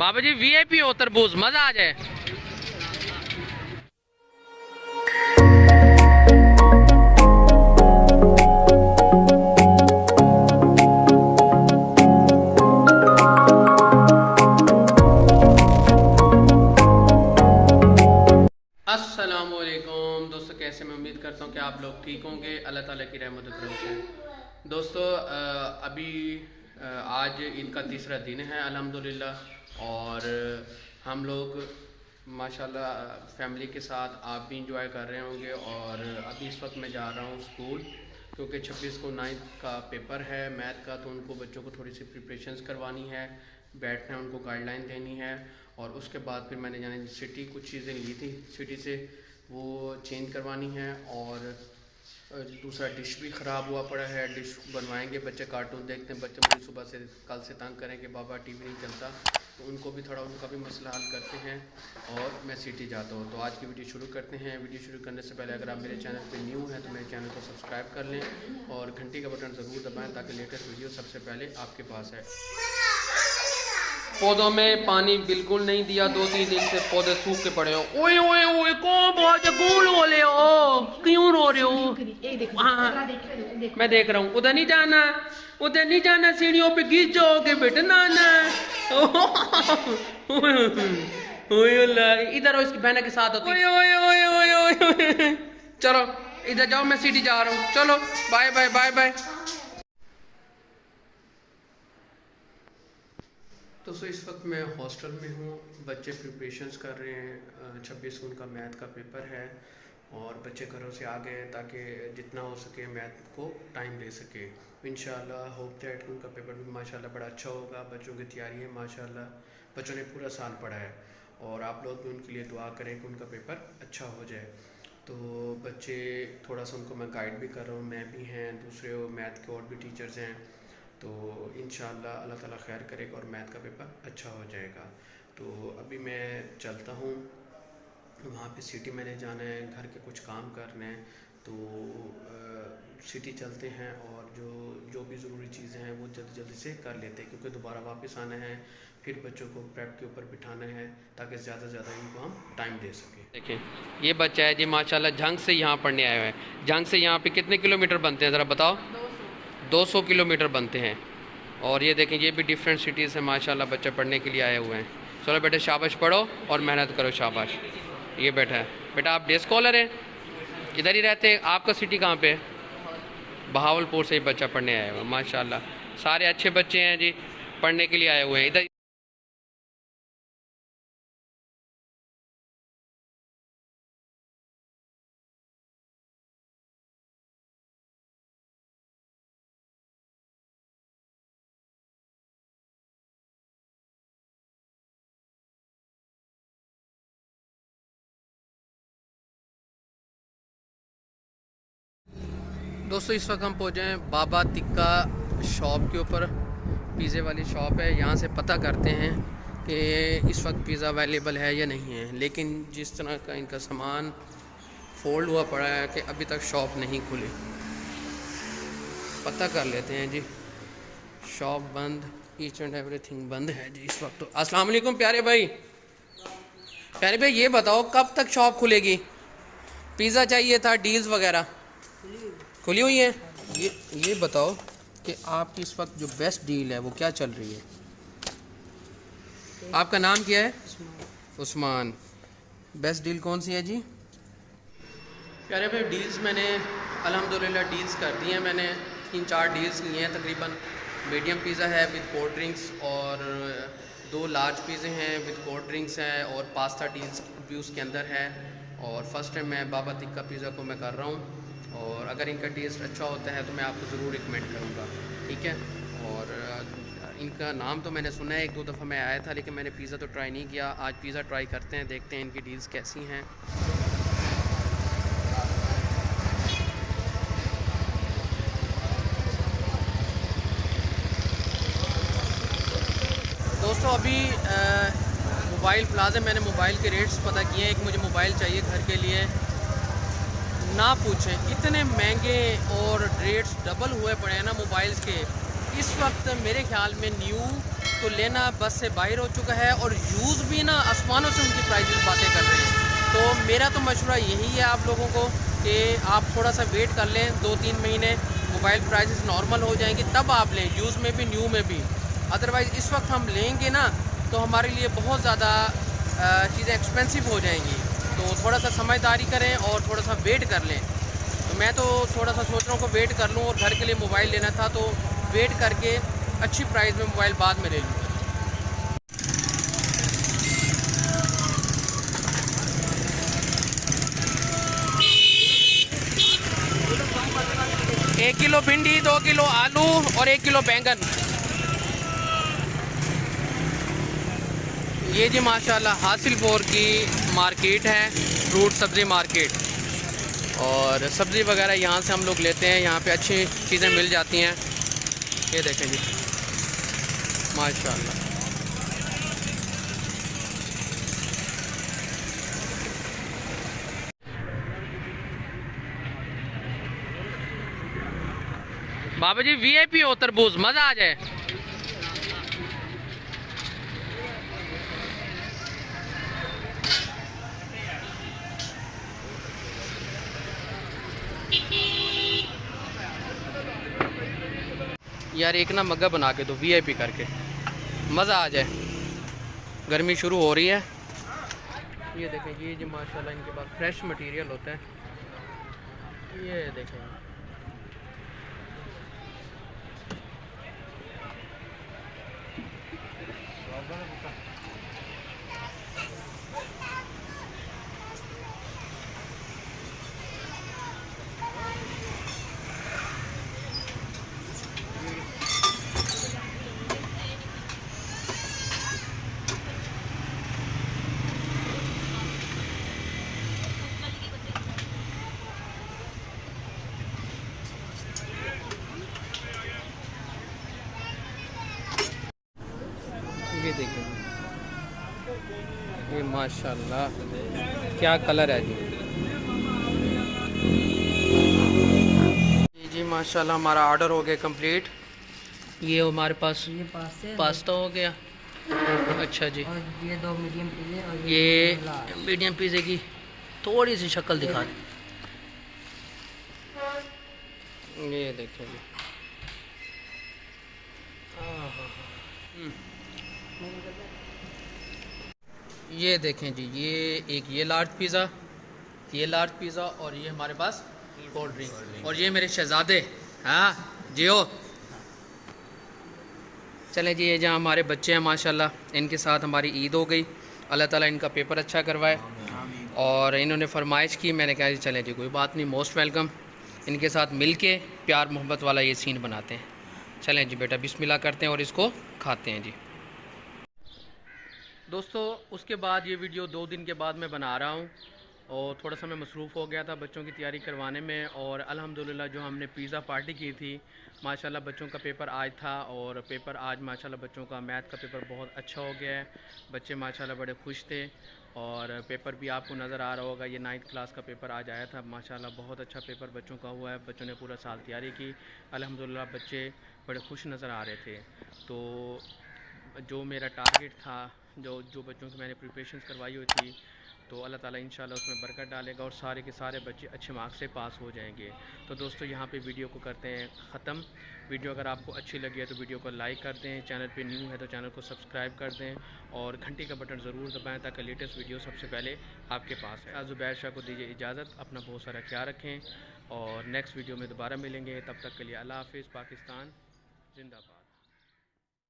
بابا جی وی آئی پی ہو، تربوز، مزہ آ جائے۔ السلام علیکم۔ دوستو، کیسے میں امید کرتا ہوں کہ آپ لوگ ٹھیک ہوں گے۔ اللہ تعالیٰ کی رحمت و کرم دوستو ابھی آج عید کا تیسرا دن ہے۔ الحمدللہ۔ اور ہم لوگ ماشاء اللہ فیملی کے ساتھ آپ بھی انجوائے کر رہے ہوں گے اور ابھی اس وقت میں جا رہا ہوں اسکول کیونکہ چھبیس کو نائنتھ کا پیپر ہے، میتھ کا تو ان کو بچوں کو تھوڑی سی پریپریشنس کروانی ہے، بیٹھنا ہے، ان کو گائیڈ لائن دینی ہے اور اس کے بعد پھر میں نے جانا سٹی کچھ چیزیں لی تھی سٹی سے وہ چینج کروانی ہے اور دوسرا ڈش بھی خراب ہوا پڑا ہے، ڈش بنوائیں گے بچے کارٹون دیکھتے ہیں، بچے مجھے صبح سے کل سے تنگ کریں کہ بابا ٹی وی نہیں چلتا۔ تو ان کو بھی تھوڑا، ان کا بھی مسئلہ حل کرتے ہیں اور میں سٹی جاتا ہوں۔ تو آج کی ویڈیو شروع کرتے ہیں۔ ویڈیو شروع کرنے سے پہلے اگر آپ میرے چینل پہ نیو ہیں تو میرے چینل کو سبسکرائب کر لیں اور گھنٹی کا بٹن ضرور دبائیں تاکہ لیٹسٹ ویڈیو سب سے پہلے آپ کے پاس ہے پودوں میں پانی بالکل نہیں دیا دو تین دن سے پودے سوکھ کے پڑے ہو اوئے اوئے اوئے کون بہت گول ہو لے ہو؟ کیوں رو رہے ہو؟ ہاں، ہاں۔ میں دیکھ رہا ہوں۔ ادھر نہیں جانا ادھر نہیں جانا سیڑھیوں پہ گیس جاؤ گے اوئے اللہ ادھر اس کی بہنے کے ساتھ ہوتی۔ اوئے اوئے اوئے چلو ادھر جاؤ میں سیڑھی جا رہا ہوں۔ چلو بائے بائے بائے بائے تو سو اس وقت میں ہاسٹل میں ہوں۔ بچے پریپریشنس کر رہے ہیں۔ چھبیس ان کا میتھ کا پیپر ہے اور بچے گھروں سے آ گئے تاکہ جتنا ہو سکے میتھ کو ٹائم دے سکے۔ ان شاء اللہ ہوپ دیٹ ان کا پیپر بھی ماشاء اللہ بڑا اچھا ہوگا۔ بچوں کی تیاری ہے ماشاء اللہ بچوں نے پورا سال پڑھا ہے اور آپ لوگ بھی ان کے لیے دعا کریں کہ ان کا پیپر اچھا ہو جائے۔ تو بچے تھوڑا سا ان کو میں گائیڈ بھی کر رہا ہوں۔ میں بھی ہیں، دوسرے میتھ کے اور بھی ٹیچرز ہیں۔ تو انشاءاللہ اللہ تعالیٰ خیر کرے گا اور میتھ کا پیپر اچھا ہو جائے گا۔ تو ابھی میں چلتا ہوں۔ وہاں پہ سٹی میں نے جانا ہے، گھر کے کچھ کام کرنے ہیں۔ تو سٹی چلتے ہیں اور جو جو بھی ضروری چیزیں ہیں وہ جلدی جلدی سے کر لیتے ہیں، کیونکہ دوبارہ واپس آنا ہے۔ پھر بچوں کو پریپ کے اوپر بٹھانا ہے تاکہ زیادہ سے زیادہ ان کو ہم ٹائم دے سکیں۔ دیکھیں، یہ بچہ ہے جی ماشاءاللہ جھنگ سے یہاں پڑھنے آئے ہوئے ہیں۔ جھنگ سے یہاں پہ کتنے کلومیٹر بنتے ہیں؟ ذرا بتاؤ۔ دو سو کلومیٹر بنتے ہیں۔ اور یہ دیکھیں، یہ بھی ڈیفرنٹ سٹیز ہیں، ماشاءاللہ بچہ پڑھنے کے لیے آئے ہوئے ہیں۔ چلو بیٹے شاباش پڑھو اور محنت کرو شاباش۔ یہ بیٹا ہے۔ بیٹا، آپ ڈے اسکالر ہیں؟ ادھر ہی رہتے ہیں۔ آپ کا سٹی کہاں پہ ہے؟ بہاول پور سے ہی بچہ پڑھنے آیا ہوا ماشاءاللہ۔ سارے اچھے بچے ہیں جی پڑھنے کے لیے آئے ہوئے ہیں۔ ادھر دوستو، اس وقت ہم پہنچے ہیں بابا تکہ شاپ کے اوپر۔ پیزے والی شاپ ہے، یہاں سے پتہ کرتے ہیں کہ اس وقت پیزا اویلیبل ہے یا نہیں ہے۔ لیکن جس طرح کا ان کا سامان فولڈ ہوا پڑا ہے کہ ابھی تک شاپ نہیں کھلی۔ پتہ کر لیتے ہیں جی شاپ بند ایچ اینڈ ایوری تھنگ بند ہے جی اس وقت۔ تو السلام علیکم پیارے بھائی۔ پیارے بھائی، یہ بتاؤ کب تک شاپ کھلے گی؟ پیزا چاہیے تھا ڈیلز وغیرہ۔ کھلی ہوئی ہیں؟ یہ بتاؤ کہ آپ کی اس وقت جو بیسٹ ڈیل ہے وہ کیا چل رہی ہے؟ آپ کا نام کیا ہے؟ عثمان. بیسٹ ڈیل کون سی ہے جی؟ پیارے بھائی ڈیلز میں نے الحمدللہ ڈیلز کر دی ہیں. میں نے تین چار ڈیلز لیے ہیں. تقریباً میڈیم پیزا ہے وتھ کولڈ ڈرنکس اور دو لارج پیزے ہیں وتھ کولڈ ڈرنکس ہیں اور پاستا ڈیلز بھی اس کے اندر ہے. اور فرسٹ ٹائم میں بابا تکا پیزا کو میں کر رہا ہوں. اور اگر ان کا ٹیسٹ اچھا ہوتا ہے تو میں آپ کو ضرور ریکمینڈ کروں گا، ٹھیک ہے؟ اور ان کا نام تو میں نے سنا ہے، ایک دو دفعہ میں آیا تھا، لیکن میں نے پیزا تو ٹرائی نہیں کیا۔ آج پیزا ٹرائی کرتے ہیں، دیکھتے ہیں ان کی ڈیلز کیسی ہیں۔ دوستو، ابھی موبائل پلازے میں نے موبائل کے ریٹس پتہ کیے ہیں۔ ایک مجھے موبائل چاہیے گھر کے لیے۔ نہ پوچھیں، اتنے مہنگے اور ریٹس ڈبل ہوئے پڑے ہیں نا موبائلز کے۔ اس وقت میرے خیال میں نیو تو لینا بس سے باہر ہو چکا ہے اور یوز بھی نا آسمانوں سے ان کی پرائزز باتیں کر رہے ہیں۔ تو میرا تو مشورہ یہی ہے آپ لوگوں کو کہ آپ تھوڑا سا ویٹ کر لیں دو تین مہینے، موبائل پرائزز نارمل ہو جائیں گی تب آپ لیں، یوز میں بھی، نیو میں بھی۔ ادروائز اس وقت ہم لیں گے نا تو ہمارے لیے بہت زیادہ چیزیں ایکسپینسو ہو جائیں گی۔ تو تھوڑا سا سمجھداری کریں اور تھوڑا سا ویٹ کر لیں۔ تو میں تو تھوڑا سا سوچ رہا ہوں کہ ویٹ کر لوں اور گھر کے لیے موبائل لینا تھا تو ویٹ کر کے اچھی پرائز میں موبائل بعد میں لے لوں۔ گا ایک کلو بھنڈی، دو کلو آلو اور ایک کلو بینگن۔ یہ جی ماشاءاللہ حاصل پور کی مارکیٹ ہے، فروٹ، سبزی مارکیٹ۔ اور سبزی وغیرہ یہاں سے ہم لوگ لیتے ہیں، یہاں پہ اچھی چیزیں مل جاتی ہیں۔ یہ دیکھیں جی۔ ماشاءاللہ۔ بابا جی وی آئی پی ہو تربوز مزہ آ جائے۔ یار ایک نا مگا بنا کے دو وی آئی پی کر کے مزہ آ جائے۔ گرمی شروع ہو رہی ہے۔ یہ دیکھیں، یہ جی ماشاءاللہ ان کے پاس فریش مٹیریل ہوتا ہے یہ دیکھیں۔ یہ دیکھیں یہ ماشاءاللہ کیا کلر ہے جی۔ جی جی ماشاءاللہ ہمارا آرڈر ہو گیا کمپلیٹ۔ یہ ہمارے پاس پاستا ہو گیا۔ اچھا جی۔ یہ دو میڈیم پیزے یہ۔ میڈیم پیزے کی تھوڑی سی شکل دکھا۔ دیں یہ دیکھیں جی۔ آہا۔ ہم۔ یہ دیکھیں جی یہ ایک یہ لارج پیزا یہ لارج پیزا اور یہ ہمارے پاس کولڈ ڈرنک اور یہ میرے شہزادے ہاں جیو۔ چلیں جی یہ جہاں ہمارے بچے ہیں، ماشاءاللہ، ان کے ساتھ ہماری عید ہو گئی۔ اللہ تعالیٰ ان کا پیپر اچھا کروائے۔ اور انہوں نے فرمائش کی، میں نے کہا جی چلیں جی کوئی بات نہیں موسٹ ویلکم ان کے ساتھ مل کے پیار محبت والا یہ سین بناتے ہیں۔ چلیں جی بیٹا، بسم اللہ کرتے ہیں اور اس کو کھاتے ہیں جی۔ دوستو، اس کے بعد یہ ویڈیو دو دن کے بعد میں بنا رہا ہوں اور تھوڑا سا میں مصروف ہو گیا تھا بچوں کی تیاری کروانے میں اور الحمدللہ جو ہم نے پیزا پارٹی کی تھی، ماشاءاللہ بچوں کا پیپر آج تھا اور پیپر آج ماشاءاللہ بچوں کا میتھ کا پیپر بہت اچھا ہو گیا ہے۔ بچے ماشاءاللہ بڑے خوش تھے اور پیپر بھی آپ کو نظر آ رہا ہوگا، یہ نائنتھ کلاس کا پیپر آج آیا تھا۔ ماشاءاللہ بہت اچھا پیپر بچوں کا ہوا ہے، بچوں نے پورا سال تیاری کی۔ الحمدللہ بچے بڑے خوش نظر آ رہے تھے۔ تو جو میرا ٹارگیٹ تھا جو جو بچوں کی میں نے پریپریشنز کروائی ہوئی تھی، تو اللہ تعالیٰ انشاءاللہ اس میں برکت ڈالے گا اور سارے کے سارے بچے اچھے مارکس سے پاس ہو جائیں گے۔ تو دوستو، یہاں پہ ویڈیو کو کرتے ہیں ختم۔ ویڈیو اگر آپ کو اچھی لگی ہے تو ویڈیو کو لائک کر دیں۔ چینل پہ نیو ہے تو چینل کو سبسکرائب کر دیں اور گھنٹی کا بٹن ضرور دبائیں تاکہ لیٹسٹ ویڈیو سب سے پہلے آپ کے پاس ہے زبیر شاہ کو دیجیے اجازت، اپنا بہت سارا خیال رکھیں اور نیکسٹ ویڈیو میں دوبارہ ملیں گے۔ تب تک کے لیے اللہ حافظ، پاکستان، زندہ باد۔